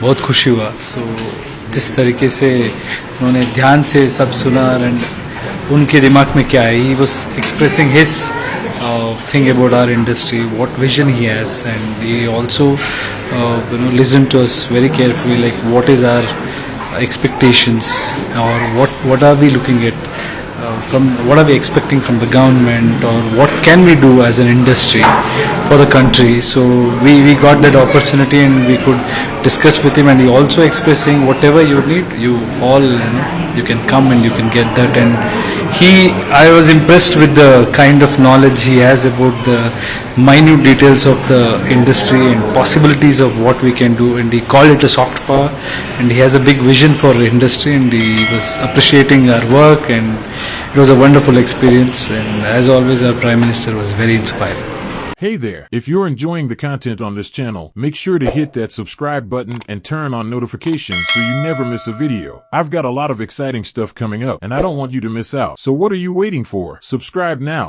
बहुत खुशी हुआ। सो so, जिस तरीके से उन्होंने ध्यान से सब सुना एंड उनके दिमाग में क्या है he was expressing his thing about our industry what vision he has and he also you know listen to us very careful like what is our expectations और what what are we looking it from what are we expecting from the government और what can we do as an industry for the country. So we, we got that opportunity and we could discuss with him and he also expressing whatever you need you all you, know, you can come and you can get that. And he I was impressed with the kind of knowledge he has about the minute details of the industry and possibilities of what we can do. And he called it a soft power and he has a big vision for industry and he was appreciating our work and it was a wonderful experience. And as always our prime minister was very inspired Hey there, if you're enjoying the content on this channel, make sure to hit that subscribe button and turn on notifications so you never miss a video. I've got a lot of exciting stuff coming up and I don't want you to miss out. So what are you waiting for? Subscribe now.